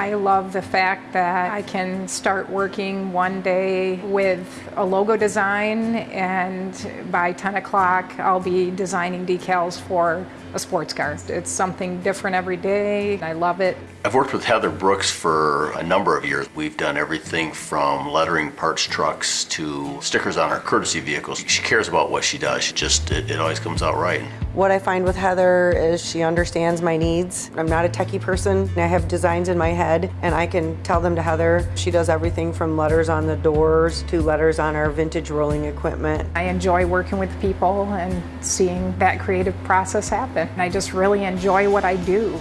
I love the fact that I can start working one day with a logo design and by 10 o'clock I'll be designing decals for a sports car. It's something different every day. I love it. I've worked with Heather Brooks for a number of years. We've done everything from lettering parts trucks to stickers on our courtesy vehicles. She cares about what she does. She just, it, it always comes out right. What I find with Heather is she understands my needs. I'm not a techie person. I have designs in my head and I can tell them to Heather. She does everything from letters on the doors to letters on our vintage rolling equipment. I enjoy working with people and seeing that creative process happen. I just really enjoy what I do.